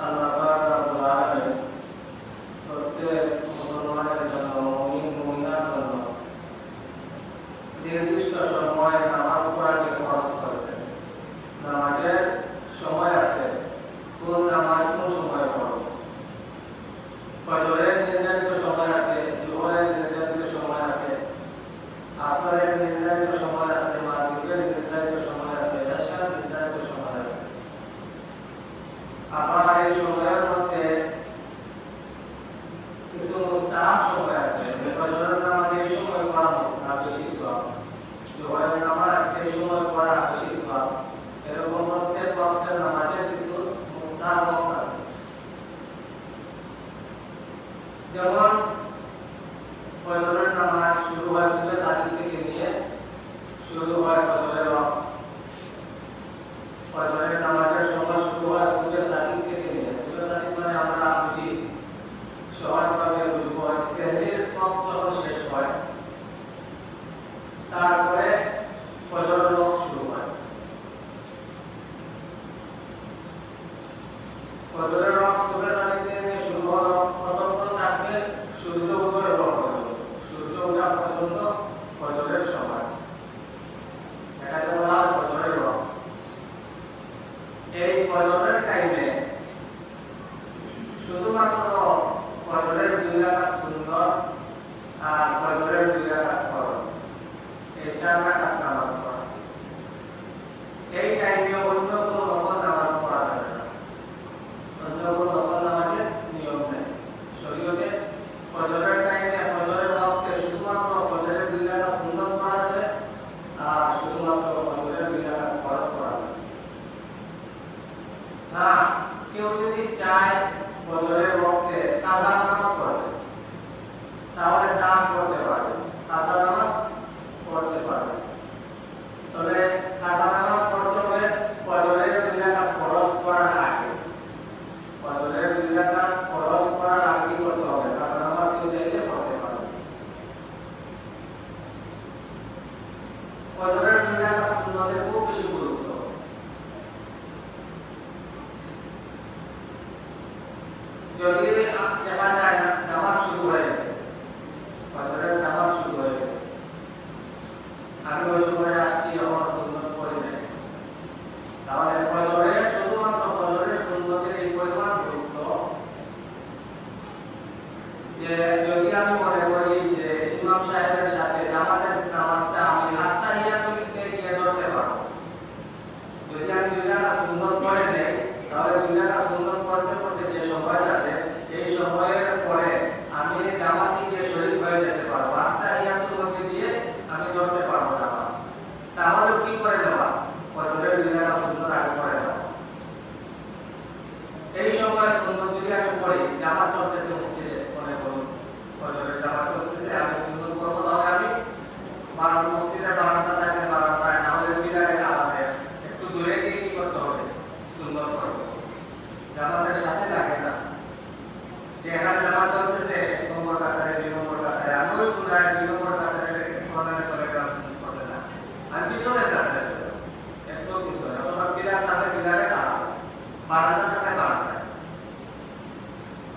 uh, 有吗？para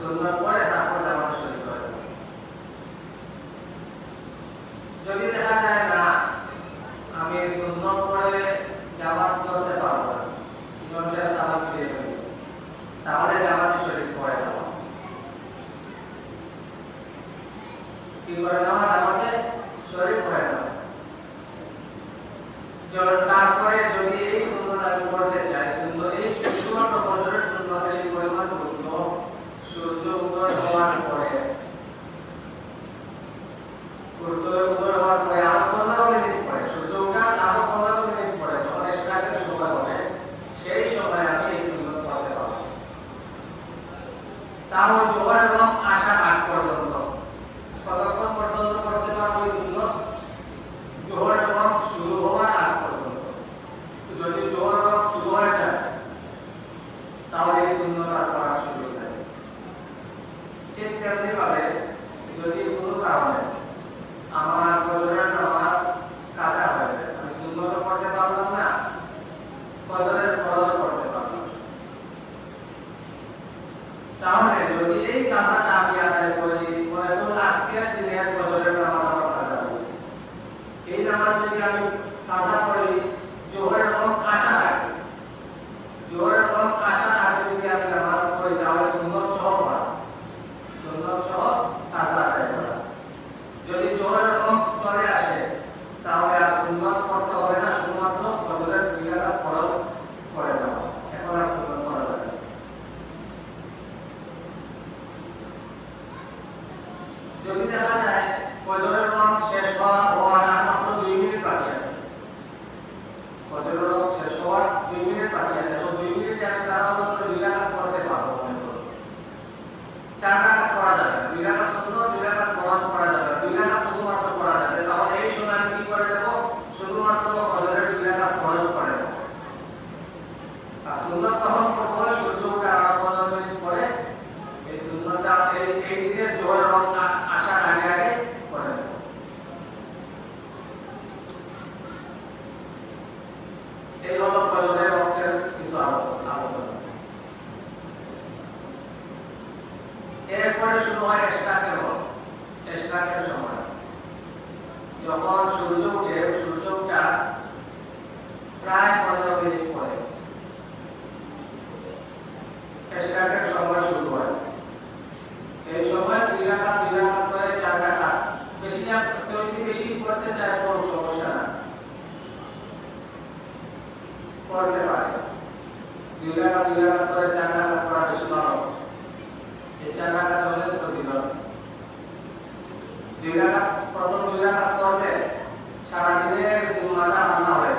সুন্নত পরে তারপর জামাতে শরীর করা যদি তাও জোহরের রং আসা আগ পর্যন্ত এই দিনের জোহরের রমজান দুই রাখাত প্রথম দুই রাখাত করলে সারাদিনের হয়।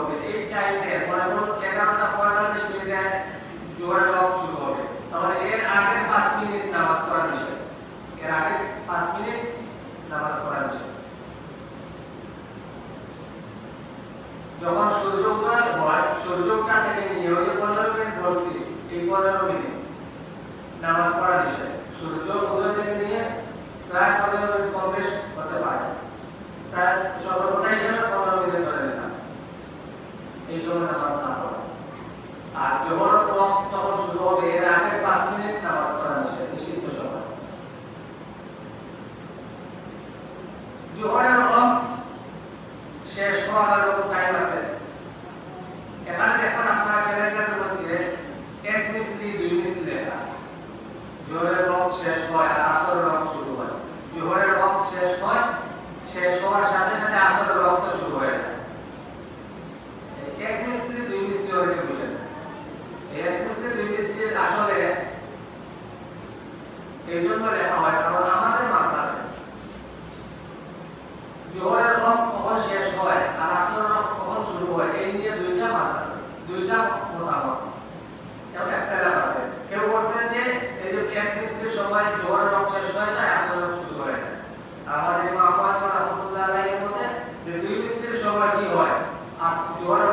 হবে। এই টাইমে মনে এগারোটা পঁয়তাল্লিশ মিনিটে জোয়ার লক শুরু হবে। তাহলে এর আগে পাঁচ মিনিট নামাজ পড়া নিষেধ। এর আগে পাঁচ মিনিট নামাজ পড়া নিষেধ। যখন সূর্য উদয় হয় সূর্য থেকে নিয়ে ওই পনেরো মিনিট বলছি, এই পনেরো মিনিট নামাজ পড়া নিষেধ। সূর্য উদয় থেকে নিয়ে প্রায় পনেরো মিনিট কম হতে পারে। প্রায় ask your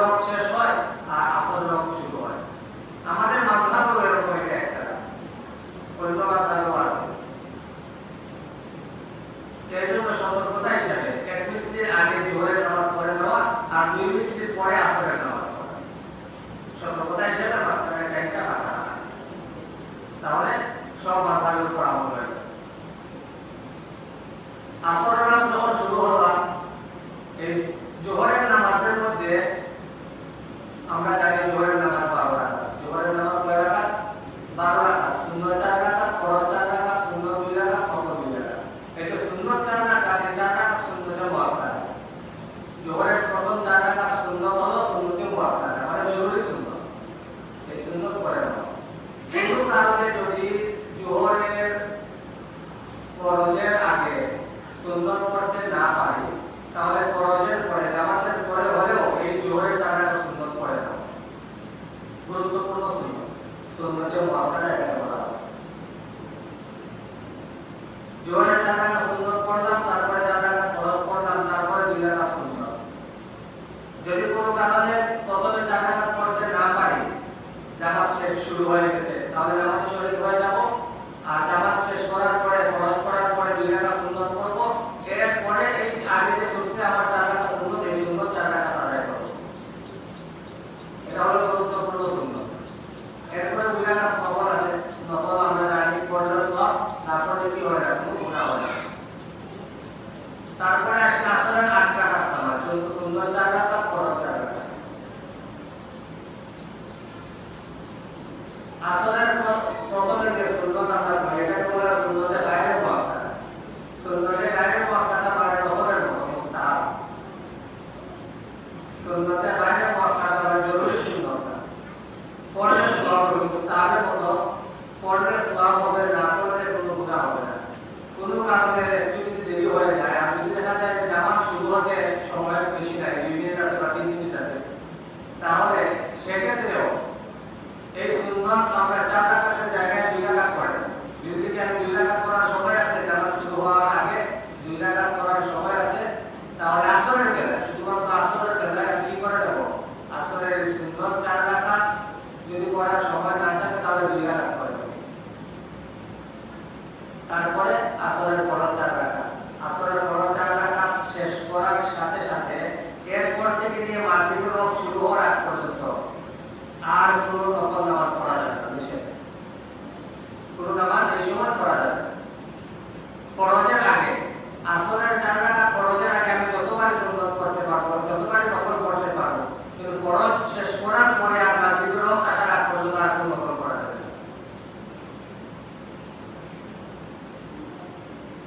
করার পরে আপনার বিদ্রোহ আসার আগ পর্যন্ত আর কোনো করা যাবে।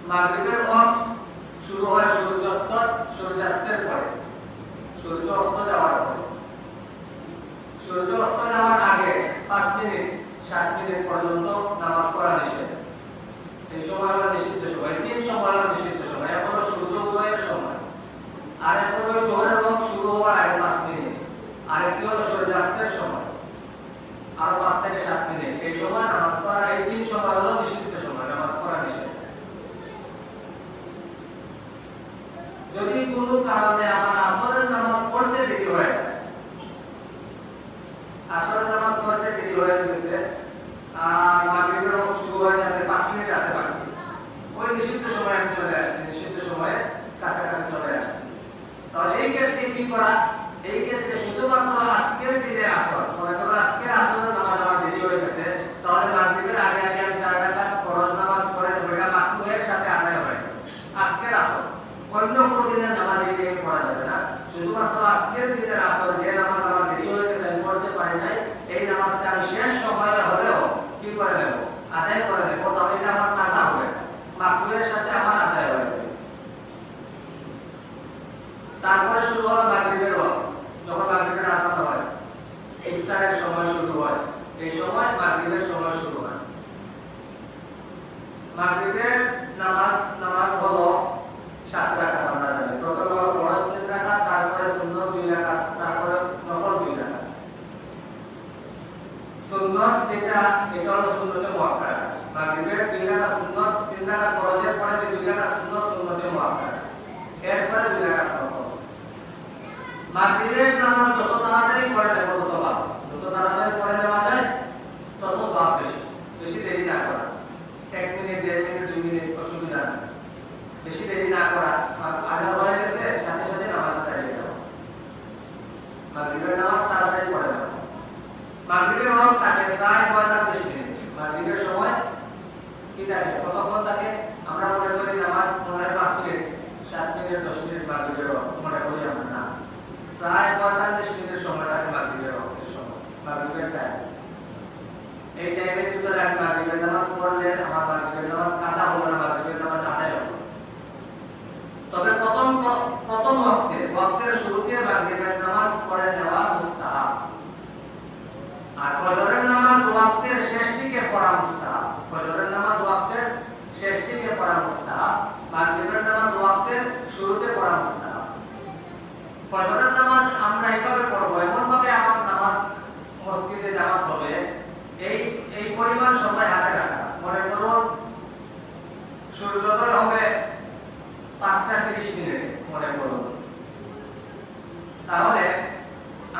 মাগরিবের ওয়াক্ত শুরু হয় সূর্যাস্ত সূর্যাস্তের পরে। সূর্য অস্ত যাওয়ার পরে। সূর্য অস্ত যাওয়ার আগে পাঁচ মিনিট, সাত মিনিট পর্যন্ত নামাজ পড়া নিষেধ। এই সময় আমরা নিষিদ্ধ আসরের নামাজ পড়তে দেরি হয়ে গেছে। আর মাগরিবের অংশ শুরু হয় তাদের পাঁচ মিনিট আছে বাকি ওই নিষিদ্ধ সময় আমি চলে আসছি, নিষিদ্ধ সময়ে কাছাকাছি চলে আসছি। তাহলে এই ক্ষেত্রে কি করা? এই ক্ষেত্রে শুধুমাত্র আজকের দিনে আসর ইফতারের সময় শুরু হয়। এই সময় মাগরিবের সময় শুরু হয়। মাগরিবের নামাজ নামাজ হলো সাত টাকা আমরা জানি। প্রথম হলো ফরজ তিন টাকা তারপরে সুন্নত দুই টাকা তারপরে নফল দুই টাকা সুন্নত যেটা, এটা হলো সুন্নতে মহাকার মাগরিবের দুই টাকা সুন্নত, তিন টাকা ফরজের পরে যে দুই টাকা সুন্নত, সুন্নতে মহাকার এরপরে দুই টাকা নফল। মাগরিবের নামাজ যত তাড়াতাড়ি পড়া যাবে থাকে প্রায় পঁয়তাল্লিশ মিনিট মানে মাগরীবের সময় কি থাকে কতক্ষণ? মসজিদে জামাত হবে, এই এই পরিমাণ সময় হাতে রাখা। মনে করুন, সূর্যোদয় হবে পাঁচটা তিরিশ মিনিট, মনে করুন। তাহলে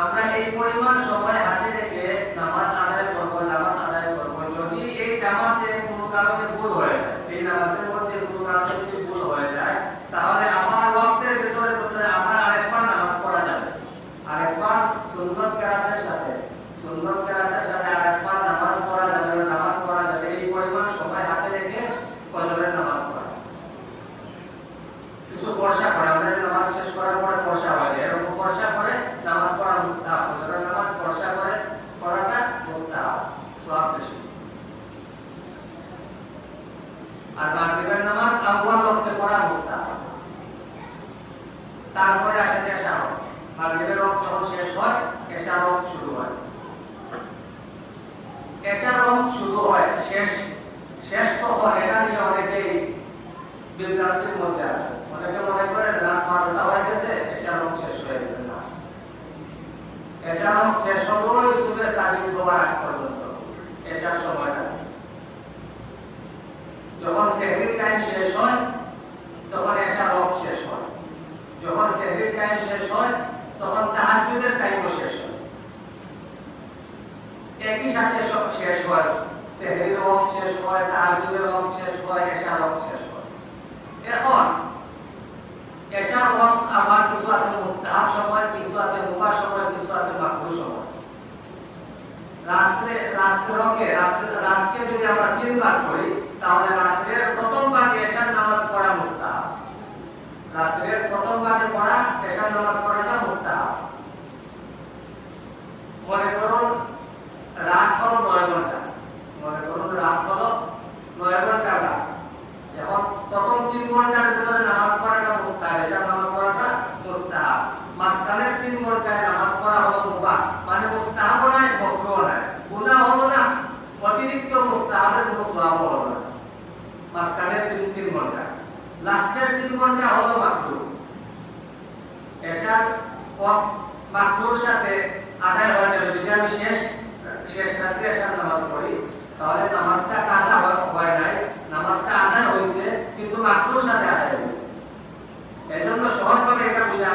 আমরা এই পরিমাণ সময় হাতে রেখে নামাজ আদায় করব, নামাজ আদায় করব। যদি এই জামাতে কোনো কারণে ভুল হয়ে যায় এই নামাজের মধ্যে কোনো কারণে যদি ভুল হয়ে যায় তাহলে আমার ওয়াক্তের ভিতরে ভিতরে আমরা আরেকবার নামাজ পড়া যাবে আরেকবার সুন্নত কেরাতের সাথে সুন্নত কেরাতের সাথে আরেকবার নামাজ পড়া যাবে নামাজ পড়া যাবে এই পরিমাণ সময় হাতে রেখে ফজরের নামাজ পড়া কিছু বর্ষা করে আমরা যে নামাজ শেষ করার পরে বর্ষা হয় এরকম বর্ষা করে নামাজ পড়া মুস্তাহাব ফজরের নামাজ বর্ষা করে পড়াটা মুস্তাহাব সওয়াব বেশি আর মাগরিবের নামাজ আউয়াল ওয়াক্তে পড়া মুস্তাহাব তারপরে আসে কেশা হক মাগরিবের ওয়াক্ত যখন শেষ হয় কেশা হক শুরু হয় কেশা হক শুরু হয় শেষ শেষ কখন এটা নিয়ে অনেকেই বিভ্রান্তির মধ্যে আছে অনেকে মনে করে রাত বারোটা হয়ে গেছে এশার হক শেষ হয়ে গেছে না এশার হক শেষ হবই সুবে সাদিক হওয়ার আগ পর্যন্ত এশার সময়টা যখন সেহরির টাইম শেষ হয় তখন এশার হক শেষ হয় যখন সেহরির টাইম শেষ হয় তখন তাহাজ্জুদের টাইমও শেষ হয় একই সাথে সব শেষ হয়। সেহরির হক শেষ হয় তাহাজ্জুদের হক শেষ হয়, এশার হক শেষ হয়। এখন, এশার ওয়াক্ত আবার কিছু আছে মুস্তাহাব সময়, কিছু আছে মুবাহ সময়, কিছু আছে মাকরুহ সময়। রাত্রে রাত্রকে রাত্রে রাতকে যদি আমরা তিন ভাগ করি তাহলে রাত্রের প্রথম ভাগে এশার নামাজ পড়া মুস্তাহাব। রাত্রের প্রথম ভাগে পড়া এশার নামাজ পড়াটা মুস্তাহাব। মনে করুন রাত হলো নয় ঘণ্টা মনে করুন রাত হলো নয় ঘণ্টা রাত এখন প্রথম তিন ঘণ্টার ভিতরে নামাজ পড়াটা মুস্তাহাব, এশার নামাজ পড়াটা মুস্তাহাব। মাঝখানের তিন ঘন্টায় নামাজ পড়া হলো মুবাহ। মানে মুস্তাহাবও নাই মকরুহও নাই। গুনাহ হলো না, অতিরিক্ত মুস্তাহাবের কোনো সওয়াবও হলো না। মাঝখানের তিন তিন ঘণ্টা লাস্টের তিন ঘণ্টা হলো মাত্র এশার মাকরুর সাথে আদায় হয়ে যাবে। যদি আমি শেষ শেষ রাত্রে এশার নামাজ পড়ি তাহলে নামাজটা কাজা হয় নাই নামাজটা আদায় হয়েছে কিন্তু মাকরুর সাথে আদায় হয়েছে এজন্য সহজভাবে এটা বোঝা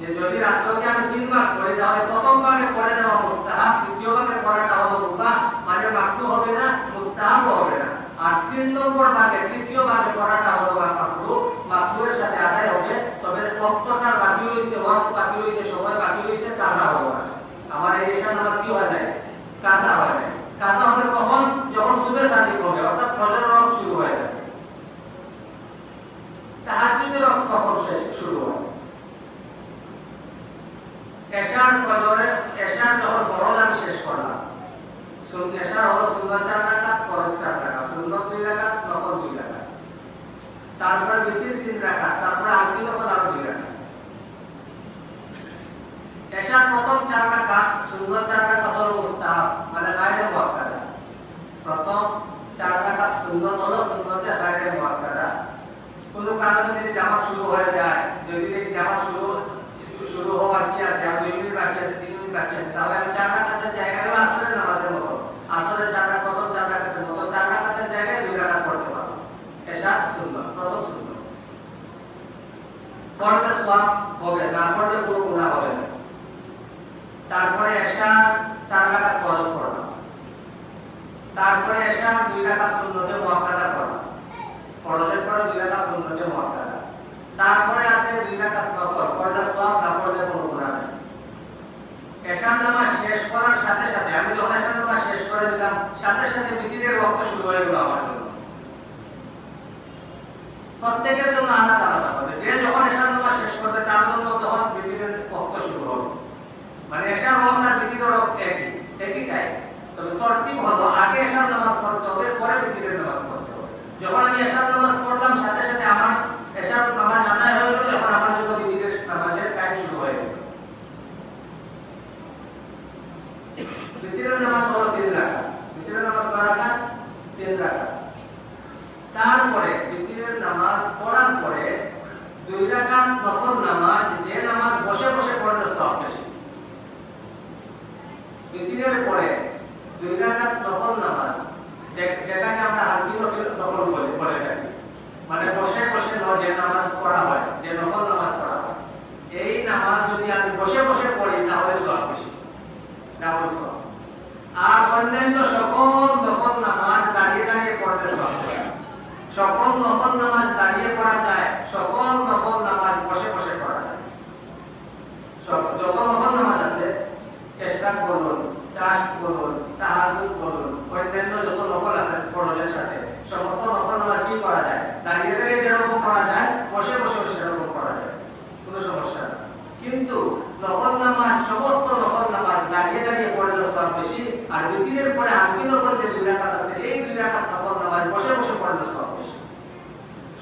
যে যদি রাত্রকে আমি তিন ভাগ করি তাহলে প্রথম ভাগে পড়ে দেওয়া মুস্তাহাব দ্বিতীয় ভাগে পড়াটা হলো মুবাহ মানে মাকরু হবে না মুস্তাহাব হবে না আর তিন নম্বর ভাগে তৃতীয় ভাগে হলো মাকরু মাকরুর সাথে আদায় হবে তবে রক্তটা বাকি হয়েছে ওয়াক্ত বাকি হয়েছে সময় বাকি হয়েছে কাজা হবে আমার এই নামাজ কি হয় নাই? কাজা হয় নাই কাজা হবে কখন যখন সুবে সাদিক হবে অর্থাৎ ফজর রক শুরু হয়ে যাবে তাহাজ্জুদের রক তখন শেষ শুরু হয় এশার ফজরে এশার যখন ফরজ আমি শেষ করলাম এশার হলো সুন্দর চার রাকাত ফরজ চার রাকাত সুন্দর দুই রাকাত নফল দুই রাকাত তারপরে বিতির তিন রাকাত তারপরে আলতি নফল আরও দুই রাকাত এশার প্রথম চার রাকাত সুন্দর চার রাকাত হলো মুস্তাহাব মানে গায়রে মুআক্কাদা প্রথম চার রাকাত সুন্নত হলো সুন্নতে গায়রে মুআক্কাদা কোন কারণে যদি জামাত শুরু হয়ে যায় যদি দেখি জামাত শুরু শুরু হওয়ার কি আছে আর দুই মিনিট বাকি আছে তিন মিনিট বাকি আছে তাহলে আমি চার রাকাতের জায়গায় আসরের নামাজের মতো আসরের চার প্রথম চার রাকাতের মতো চার রাকাতের জায়গায় দুই রাকাত পড়তে পারব এশা সুন্নত, প্রথম সুন্নত। পড়লে সওয়াব হবে, না পড়লে কোনো গুনাহ হবে না। তারপরে এশা চার রাকাত ফরজ পড়লাম তারপরে এশা দুই রাকাত সুন্নতে মুআক্কাদা পড়লাম ফরজের পরে দুই রাকাত সুন্নতে মুআক্কাদা তারপরে আছে দুই রাকাত নফল পর্দা সওয়াব, না পড়লে কোনো গুনাহ নেই। এশার নামাজ শেষ করার সাথে সাথে, আমি যখন এশার নামাজ শেষ করে দিলাম, সাথে সাথে পৃথিবীর রক্ত শুরু হয়ে গেল আমার জন্য। প্রত্যেকের জন্য আলাদা আলাদা হবে। যে যখন এশার নামাজ শেষ করবে, তার জন্য তখন পৃথিবীর রক্ত শুরু হবে। মানে এশার রক্ত আর পৃথিবীর রক্ত একই একই চাই তবে তর্তিব হলো, আগে এশার নামাজ পড়তে হবে, পরে পৃথিবীর নামাজ পড়তে হবে। যখন আমি এশার নামাজ পড়লাম, সাথে সাথে আমার এশার নামাজ আদায় হয়ে এই নামাজ যদি আমি বসে বসে পড়ি, তাহলে বেশি। আর অন্যান্য সকল নফল নামাজ দাঁড়িয়ে দাঁড়িয়ে সকল নামাজ দাঁড়িয়ে পড়া যায়, সকল নফল নামাজ বসে বসে পড়া যায় সব- যত নফল নামাজ আছে এশরাক বলুন চাষ বলুন তাহাজুদ বলুন অন্যান্য যত নফল আছে ফরজের সাথে সমস্ত নফল নামাজ কি করা যায় দাঁড়িয়ে দাঁড়িয়ে যেরকম করা যায় বসে বসে সেরকম করা যায় কোনো সমস্যা নেই কিন্তু নফল নামাজ সমস্ত নফল নামাজ দাঁড়িয়ে দাঁড়িয়ে পড়লে সব বেশি আর মিতিরের পরে আঙ্কি নফল যে দুই রাকাত আছে এই দুই রাকাত নফল নামাজ বসে বসে পড়লে সব বেশি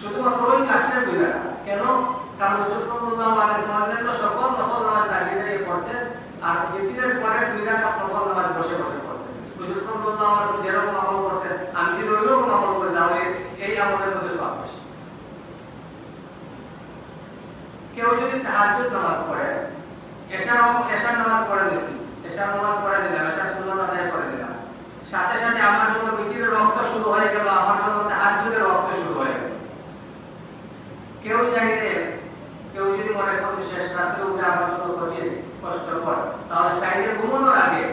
শুধুমাত্র ওই কাজটার দুই রাকাত কেন কারণ হুজুর সাল্লাল্লাহু আলাইহি ওয়াসাল্লাম সকল নফল নামাজ দাঁড়িয়ে দাঁড়িয়ে পড়ছেন আর মিতিরের পরে দুই রাকাত নফল নামাজ বসে বসে পড়ছেন হুজুর সাল্লাল্লাহু আলাইহি ওয়াসাল্লাম যেরকম আমল করছেন আমি যদি ওইরকম আমল করি তাহলে এই আমলের মধ্যে সব বেশি কেউ যদি তাহাজ্জুদ নামাজ পড়ে। এশার এশার নামাজ পড়ে দিছি এশার নামাজ পড়ে দিলাম এশার সুন্নাত আদায় করে দিলাম সাথে সাথে আমার জন্য মিতিরের রক্ত শুরু হয়ে গেল, আমার জন্য তাহাজ্জুদের রক্ত শুরু হয়ে গেল। কেউ চাইলে, কেউ যদি মনে করে শেষ রাত্রে উঠে আমার জন্য কঠিন কষ্টকর তাহলে চাইলে ঘুমানোর আগে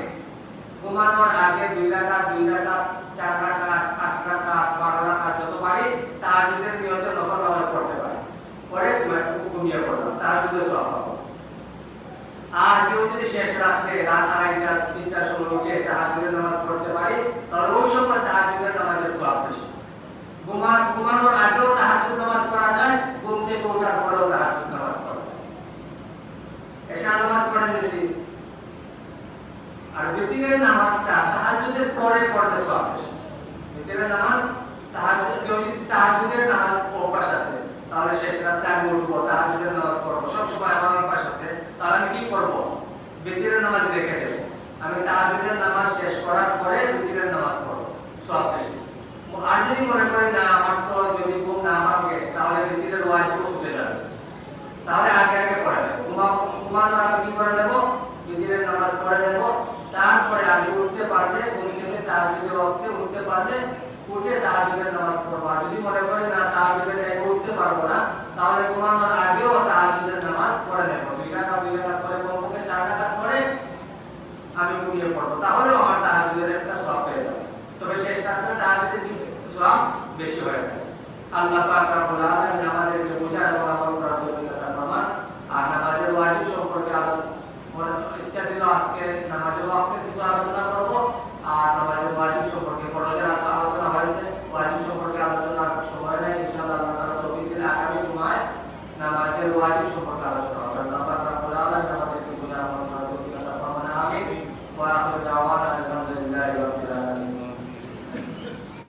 ঘুমানোর আগে দুই রাকাত দুই রাকাত, চার রাকাত, আট রাকাত, বারো রাকাত যত পারি তাহাজ্জুদের নিয়তে নফল নামাজ পড়তে পারে পরে ঘুমায়- ঘুমিয়ে পড়লাম তাহাজ্জুদের সওয়াব পাবো আর কেউ যদি শেষ রাত্রে রাত আড়াইটা তিনটার সময় উঠে তাহাজুদের নামাজ পড়তে পারে, তাহলে ওই সময় তাহাজুদের নামাজের সওয়াব বেশি ঘুমান ঘুমানোর আগেও তাহাজুদ নামাজ পড়া যায় ঘুম থেকে ওঠার পরেও তাহাজুদ নামাজ পড়া যায় এশা নামাজ পড়ে নিয়েছি আর বিতিরের নামাজটা তাহাজুদের পরে পড়তে সওয়াব বেশি বিতিরের নামাজ তাহাজুদ কেউ যদি তাহাজুদের নামাজ অভ্যাস আছে তাহলে শেষ রাত্রে আমি উঠবো তাহাজুদের নামাজ পড়ব সবসময় আমার অভ্যাস আছে তাহলে আমি কি করব বিতিরের নামাজ রেখে দেব আমি তাহাজুদের নামাজ শেষ করার পরে বিতিরের নামাজ পড়ব সব বেশি আর যদি মনে করেন না আমার তো যদি ঘুম না ভাঙে তাহলে বিতিরের ওয়াজিবও ছুটে যাবে তাহলে আগে আগে পড়ে নেব ঘুমানোর আগে কি করে নেব বিতিরের নামাজ পড়ে নেব তারপরে আমি উঠতে পারলে ঘুম থেকে তাহাজুদের ওয়াক্তে উঠতে পারলে উঠে তাহাজুদের নামাজ পড়ব। যদি মনে করেন না তাহাজুদের উঠতে পারব না, তাহলে ঘুমানোর আগেও তাহাজুদের নামাজ পড়ে নেব। দুই টাকা দুই টাকা করে কমপক্ষে চার টাকা করে আমি ঘুমিয়ে পড়ব। আমার তাহাজুদের একটা সব পেয়ে যাবে। তবে শেষ তাহাজুদের সব বেশি হয়ে যাবে আল্লাহ পাক এবং আর নামাজের ওয়াজিব সম্পর্কে আলোচনা ইচ্ছা ছিল আজকে নামাজের ওয়াক্তে কিছু আলোচনা